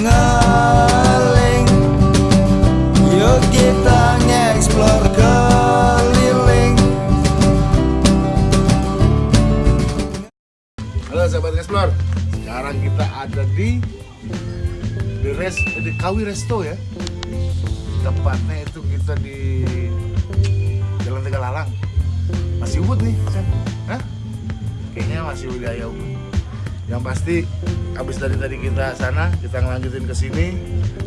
ngeling Yuk kita nge-explore keliling Halo sahabat Explore. Sekarang kita ada di di res di Kawi Resto ya. Tempatnya itu kita di Jalan Tegalalang. Masih Ubud nih? Kayaknya masih wilayah Ubud. Yang pasti habis dari tadi kita sana, kita ngelanjutin ke sini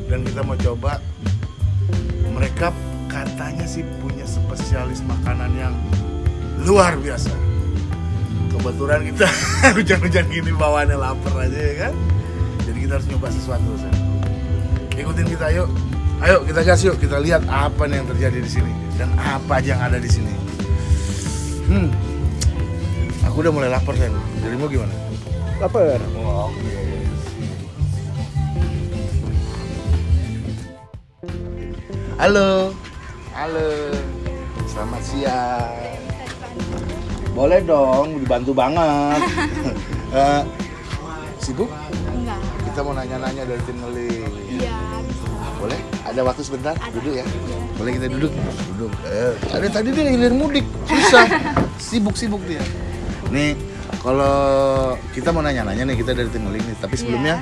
dan kita mau coba mereka katanya sih punya spesialis makanan yang luar biasa. Kebetulan kita hujan-hujan gini bawaannya lapar aja ya kan? Jadi kita harus nyoba sesuatu Sen. ikutin kita yuk ayo kita gas yuk. Kita lihat apa yang terjadi di sini dan apa aja yang ada di sini. Hmm. Aku udah mulai lapar jadi mau gimana Lapar. oh, oke halo. Halo. Selamat siang. Boleh dong dibantu banget. Eh, sibuk? Enggak. kita mau nanya-nanya dari tim ngeling Iya, boleh? Ada waktu sebentar? Ada. duduk ya. Iya. boleh kita duduk? Duduk. Eh, ada tadi dia hilir mudik. Susah. Sibuk sibuk dia nih kalau kita mau nanya-nanya nih kita dari tim ngeling nih tapi sebelumnya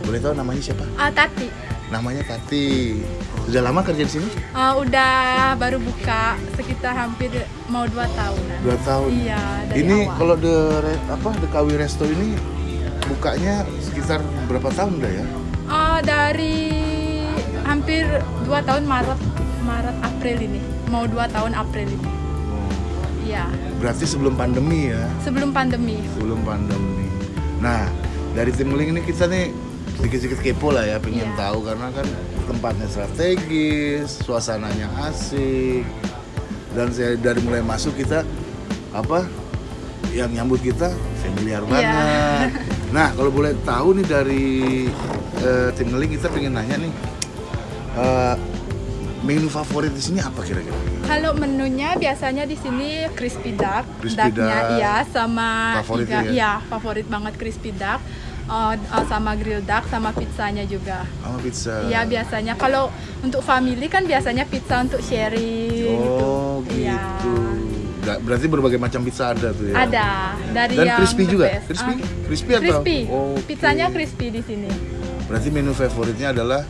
boleh tahu namanya siapa Ah, Tati. namanya Tati sudah lama kerja di sini Ah, udah baru buka sekitar hampir mau dua tahunan. dua tahun Iya, dari ini awal. kalau the Re- apa the Kawi Resto ini bukanya sekitar berapa tahun udah ya Ah, dari hampir dua tahun Maret, Maret April ini. Mau dua tahun April ini. Iya, berarti sebelum pandemi ya sebelum pandemi. sebelum pandemi. Nah, dari tim Link ini kita nih sedikit-sedikit kepo lah ya, pengen Iya. tahu karena kan tempatnya strategis, suasananya asik, dan saya dari mulai masuk kita apa yang nyambut kita familiar Iya. banget. Nah, kalau boleh tahu nih dari eh, tim Link kita pengen nanya nih eh, menu favorit di sini apa kira-kira? Kalau menunya biasanya di sini crispy duck, Crispy ducknya duck. iya sama Favorit iga- ya? iya favorit banget crispy duck, Uh, uh, sama grill duck sama pizzanya juga. Sama pizza. Iya biasanya kalau untuk family kan biasanya pizza untuk sharing Oh, gitu. Iya. gitu. Nggak- berarti berbagai macam pizza ada tuh ya? Ada dari Dan yang crispy juga? Crispy? Ah, Crispy atau? Crispy. Oke. Pizzanya crispy di sini. Berarti menu favoritnya adalah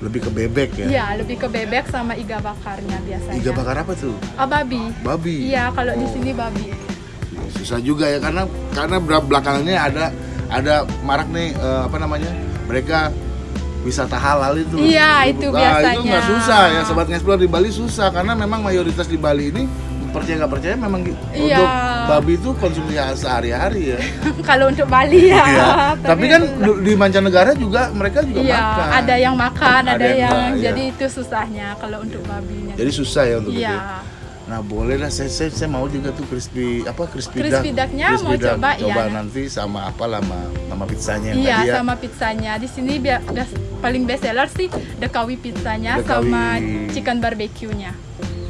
lebih ke bebek ya? Iya, lebih ke bebek sama iga bakarnya biasanya. Iga bakar apa tuh? Ah, babi. Babi. Iya, kalau di Oh. sini babi. Susah juga ya karena karena belakangannya ada ada marak nih eh, apa namanya? Mereka wisata halal itu. Iya, itu Nah, itu biasanya. nggak susah ya sobat ngeksplor di Bali susah karena memang mayoritas di Bali ini percaya nggak percaya memang Iya. untuk babi itu konsumsi sehari-hari ya. kalau untuk Bali ya. Iya. Tapi kan untuk- di mancanegara juga mereka juga Iya, makan. ada yang makan, Ada ada, yang yang, enggak, iya. jadi itu susahnya kalau untuk babinya. Jadi susah ya untuk itu. Iya. Nah boleh lah saya, saya, saya mau juga tuh crispy apa crispy, Crispy duck. ducknya mau duck. coba, coba nanti sama apa lama sama pizzanya yang Iya, tadi ya. sama pizzanya. Di sini bia- bias- paling best seller sih the kawi pizzanya The Kawi. sama chicken barbecue-nya.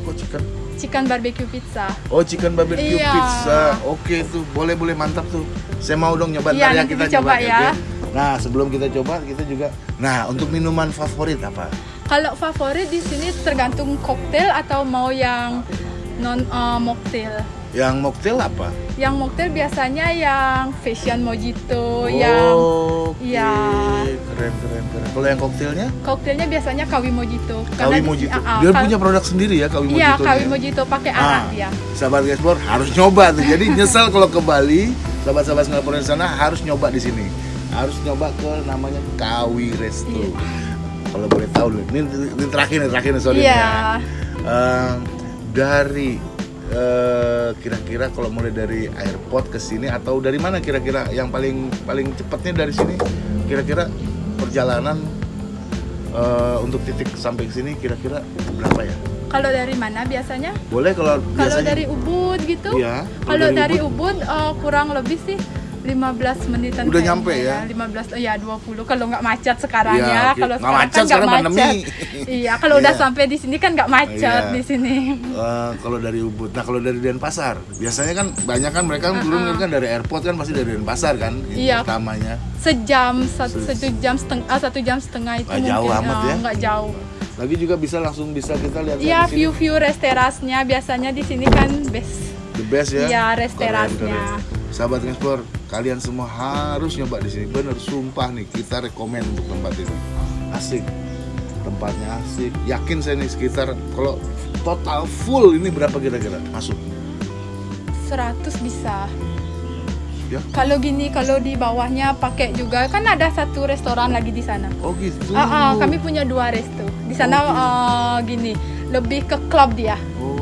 Oh chicken. Chicken barbecue pizza. Oh chicken barbecue Iya. pizza. Oke tuh boleh boleh mantap tuh. Saya mau dong nyoba Iya, ya kita coba ya. oke? Nah sebelum kita coba kita juga. Nah untuk minuman favorit apa? Kalau favorit di sini tergantung koktail atau mau yang non uh, mocktail. Yang mocktail apa? Yang mocktail biasanya yang fashion mojito, Oh, yang oke. Iya. Keren keren keren. Kalau yang koktailnya? koktailnya biasanya kawi mojito. Kawi di- Mojito. ah, ah, Dia punya produk sendiri ya Kawi Mojito. Iya, kawi ya? mojito pakai Ah, arak ya. Sahabat Gaspor harus nyoba tuh. Jadi nyesal kalau ke Bali, sahabat-sahabat Singapura di sana harus nyoba di sini. Harus nyoba ke namanya Kawi Resto. Iya. Kalau boleh tahu. Ini, ini terakhir nih, terakhir nih sorry Iya. nih ya. Ehm, dari eh, kira-kira kalau mulai dari airport ke sini atau dari mana kira-kira yang paling paling cepatnya dari sini kira-kira perjalanan eh, untuk titik sampai ke sini kira-kira berapa ya? Kalau dari mana biasanya? Boleh kalau Kalau biasanya dari Ubud gitu? Iya, kalau Kalau dari dari Ubud, eh, kurang lebih sih 15 menitan Udah kayaknya nyampe ya? 15 ya 20 kalau nggak macet sekarang Iya, ya. oke. Kalau sekarang macet, kan nggak macet. pandemi. iya, kalau udah Iya. sampai di sini kan nggak macet Iya. di sini. Eh, kalau dari Ubud, nah kalau dari Denpasar, biasanya kan banyak kan mereka turun kan dari airport kan pasti dari Denpasar kan, Iya. pertamanya. Sejam satu, satu jam setengah satu jam setengah itu Nggak jauh amat ya? nggak jauh. Lagi juga bisa langsung bisa kita lihat Iya, sini. view-view resterasnya biasanya di sini kan best. the best ya. Iya, keren. Sahabat Explore, kalian semua harus nyoba di sini. Bener, sumpah nih kita rekomen untuk tempat ini. Asik. Tempatnya asik. Yakin saya nih sekitar kalau total full ini berapa kira-kira masuk? 100 bisa. Ya. Kalau gini, kalau di bawahnya pakai juga kan ada satu restoran lagi di sana. Oh gitu. Ah, ah, kami punya dua resto. Di sana Oh, gitu. ah, gini, lebih ke klub dia. Oh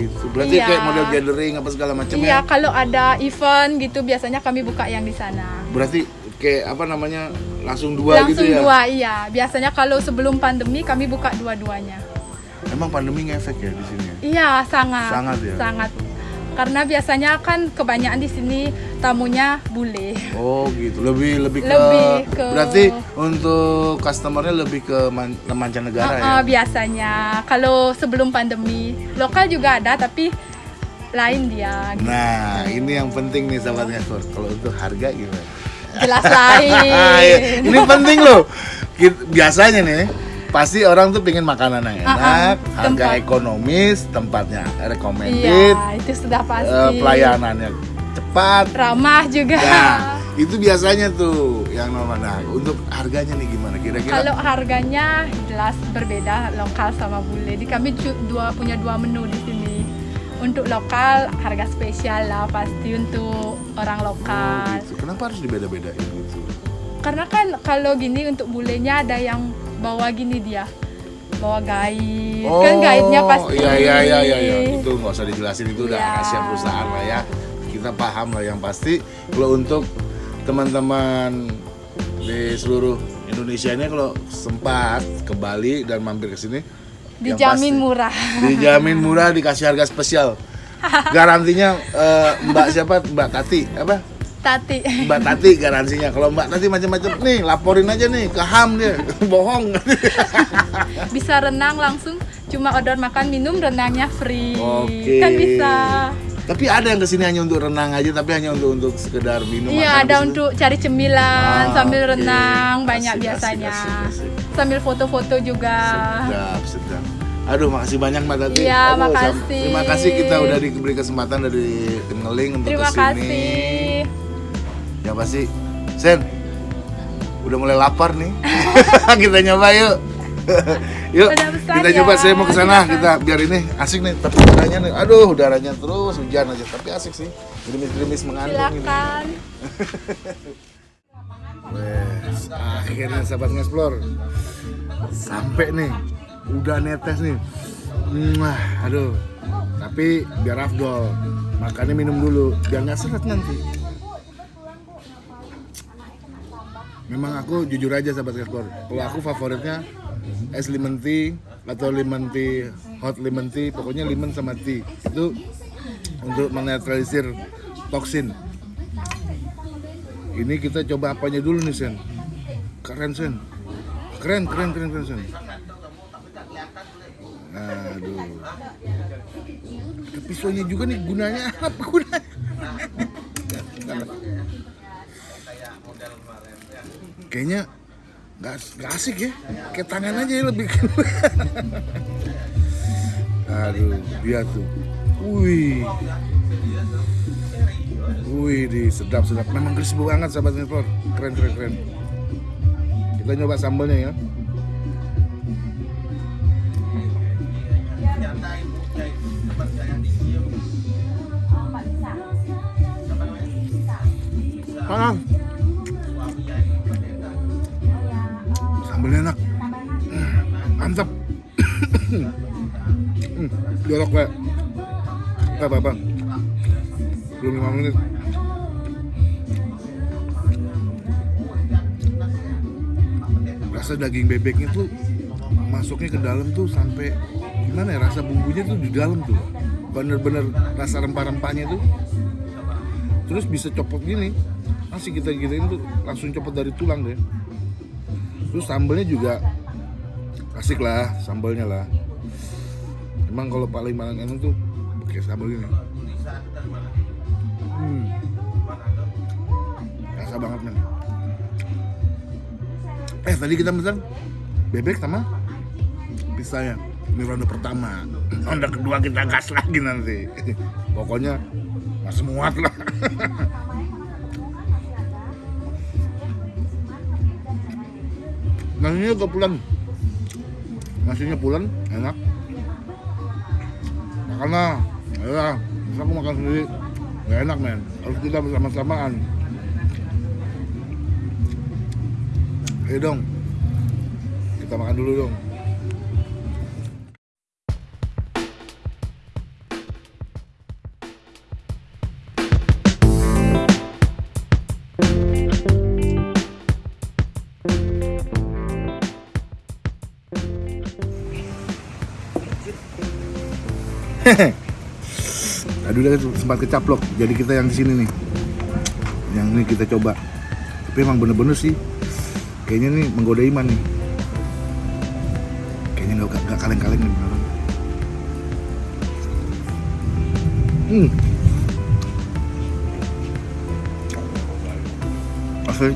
gitu. Berarti Iya. kayak model gathering apa segala macam Iya, ya? kalau ada event gitu biasanya kami buka yang di sana. Berarti kayak apa namanya langsung dua Langsung gitu ya? dua, iya. Biasanya kalau sebelum pandemi kami buka dua-duanya. Emang pandemi ngefek ya di sini? ya? Iya, sangat. Sangat ya? Sangat. Karena biasanya kan kebanyakan di sini tamunya bule. Oh gitu, lebih lebih ke, Lebih ke- berarti untuk customernya lebih ke man, mancanegara ya? Ah, ah, biasanya kalau sebelum pandemi lokal juga ada tapi lain dia Nah ini yang penting nih sahabat Ngestor, kalau untuk harga gimana? jelas Iya, lain ini penting loh. Biasanya nih pasti orang tuh pengen makanan yang Ah, ah, enak, harga tempat. ekonomis, tempatnya recommended, iya itu sudah eh, pasti pelayanannya cepat. ramah juga Nah itu biasanya tuh yang normal. Nah untuk harganya nih gimana? Kira-kira? kalau harganya jelas berbeda lokal sama bule di kami dua punya dua menu di sini untuk lokal harga spesial lah pasti untuk orang Oh, lokal gitu. Kenapa harus dibeda-bedain gitu? karena kan kalau gini untuk bulenya ada yang bawa gini dia bawa guide kan guide-nya pasti Iya iya iya iya iya. itu nggak usah dijelasin itu udah Iya. rahasia perusahaan lah ya. Kita paham lah yang pasti kalau untuk teman-teman di seluruh Indonesia ini kalau sempat ke Bali dan mampir ke sini dijamin pasti- murah Dijamin murah dikasih harga spesial. Garansinya eh, Mbak siapa? Mbak Tati apa? Tati Mbak Tati garansinya. Kalau Mbak Tati macam-macam nih laporin aja nih ke HAM dia. Bohong. bisa renang langsung cuma order makan minum renangnya free Oke. kan bisa Tapi ada yang ke sini hanya untuk renang aja, tapi hanya untuk untuk sekedar minum. iya ada untuk cari cemilan Ah, sambil oke. renang banyak Asik, asik, biasanya asik, asik. sambil foto-foto juga Sedap, sedap. Aduh, makasih banyak Mbak Tati. Iya, makasih. Terima kasih kita udah diberi kesempatan dari Ngeling untuk terima ke sini. kasih Yang pasti, Sen, udah mulai lapar nih. kita nyoba yuk. yuk, kita ya, coba. Saya mau ke sana. Kita biar ini asik nih. Tapi udaranya nih, aduh, udaranya terus hujan aja. Tapi asik sih. Gerimis-gerimis mengandung ini. silakan Wes, akhirnya sahabat ngeksplor sampai nih, udah netes nih. Mwah, aduh. Tapi biar afdol, makannya minum dulu, biar nggak seret nanti. Memang aku jujur aja sahabat ngeksplor, kalau aku favoritnya es lemon tea atau lemon tea, hot lemon tea, pokoknya lemon sama tea. Itu untuk menetralisir toksin. Ini kita coba apanya dulu nih Sen? Keren Sen. Keren keren keren keren Sen. Aduh. Pisaunya juga nih gunanya apa gunanya kayaknya nggak nggak asik ya kayak tangan aja ya lebih aduh dia tuh wih Wih, di sedap sedap. Memang crispy banget sahabat Nipor. Keren keren keren. Kita nyoba sambalnya ya. Panas. Sambalnya enak. Hmm, Mantap. Jorok kayak. Apa apa? belum lima menit rasa daging bebeknya tuh masuknya ke dalam tuh sampai gimana ya rasa bumbunya tuh di dalam tuh bener-bener rasa rempah-rempahnya tuh terus bisa copot gini nasi kita giniin tuh langsung copot dari tulang deh terus sambelnya juga asik lah sambelnya lah. Emang kalau paling paling enak tuh pakai sambal gini hmm. rasa banget men. Eh tadi kita pesan bebek sama pisahnya ini ronde pertama. Ronde kedua kita gas lagi nanti. Pokoknya masih muat lah nasinya juga pulen. Nasinya pulen enak. Lah ya masa aku makan sendiri? Gak enak men. Harus kita bersama-samaan. Ayo dong. Kita makan dulu dong Aduh dia sempat kecaplok. Jadi kita yang di sini nih. Yang ini kita coba. Tapi emang bener-bener sih kayaknya nih menggoda iman nih. Kayaknya nggak nggak kaleng-kaleng nih beneran. Hmm. Asli.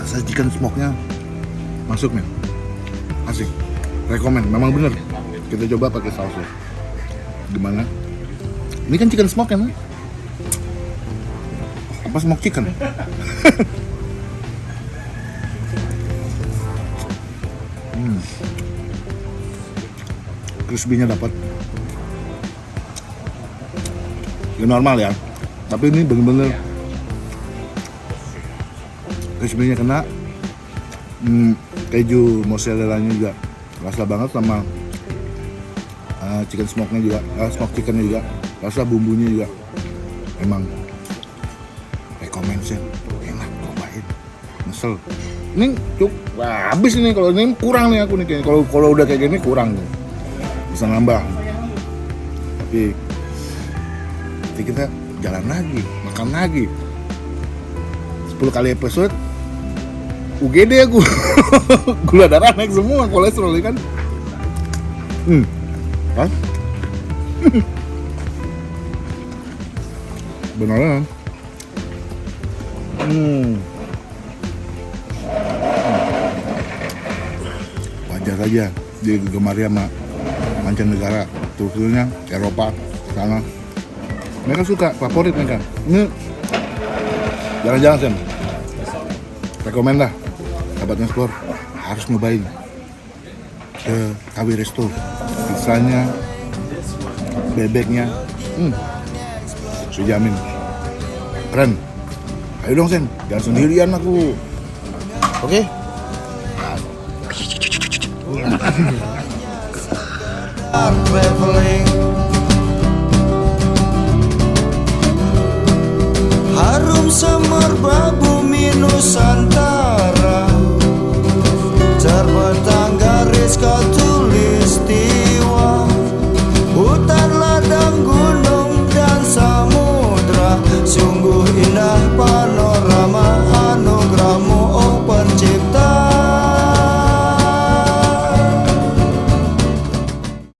Rasa chicken smoke-nya masuk nih rekomen memang bener. Kita coba pakai sausnya gimana? Ini kan chicken smoke kan apa smoke chicken? Hmm. crispy-nya dapat. Ya normal ya. Tapi ini bener-bener crispy-nya kena. Hmm, keju mozzarella-nya juga rasa banget sama uh, chicken smoke-nya juga uh, smoke chicken-nya juga. Rasa bumbunya juga. Emang recommend sih enak cobain. Nesel ini cuk wah, habis ini kalau ini kurang nih aku nih kalau kalau udah kayak gini kurang nih bisa nambah. Tapi nanti kita jalan lagi makan lagi. 10 kali episode UGD aku gula darah naik semua kolesterol ya kan? Hmm. Kan beneran? Hmm. Wajar aja digemari sama mancanegara terutama Eropa sana. Mereka suka favorit mereka. Ini jangan-jangan sen rekomend lah sahabat Nesplor harus nyobain. Ke KW Resto. Pisahnya bebeknya. Hmm. Saya jamin. Keren. Ayo dong Sen. Jangan sendirian aku. Oke? Traveling